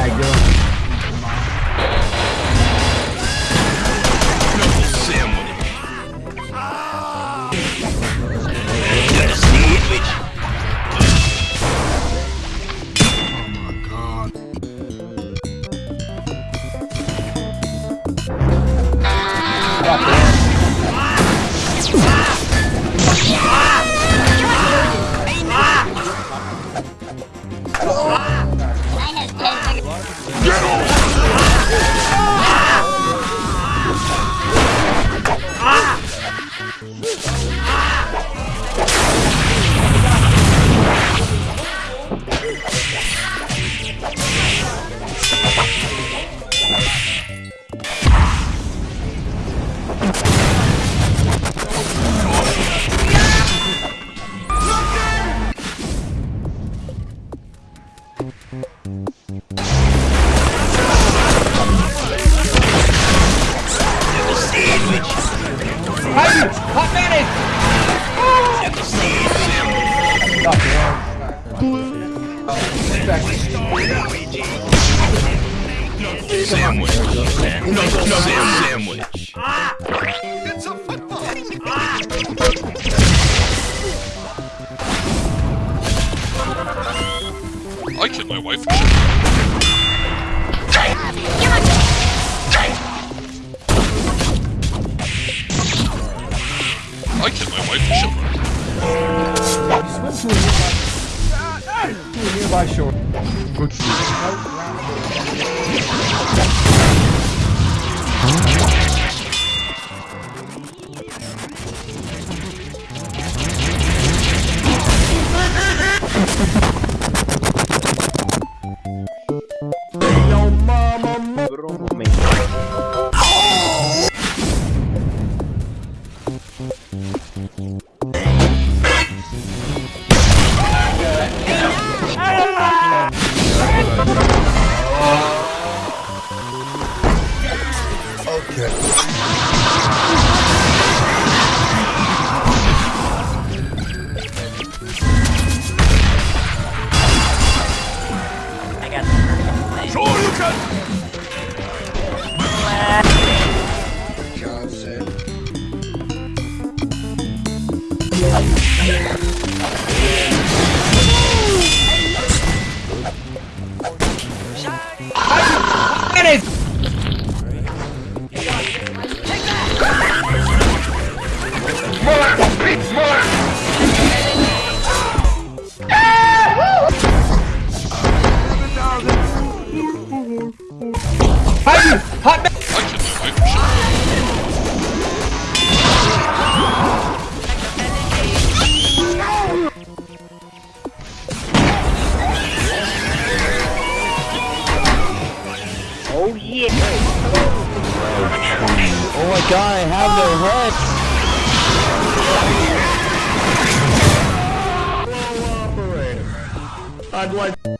back, yo. No, no, sandwich. I killed my wife. I killed my wife Fulinho baixou. Putz. A Mayonnaise! Haydi! Hot ma- I killed my wife and children. Oh my god, I have their head! I'd like